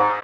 you